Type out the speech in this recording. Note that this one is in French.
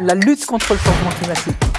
la lutte contre le changement climatique.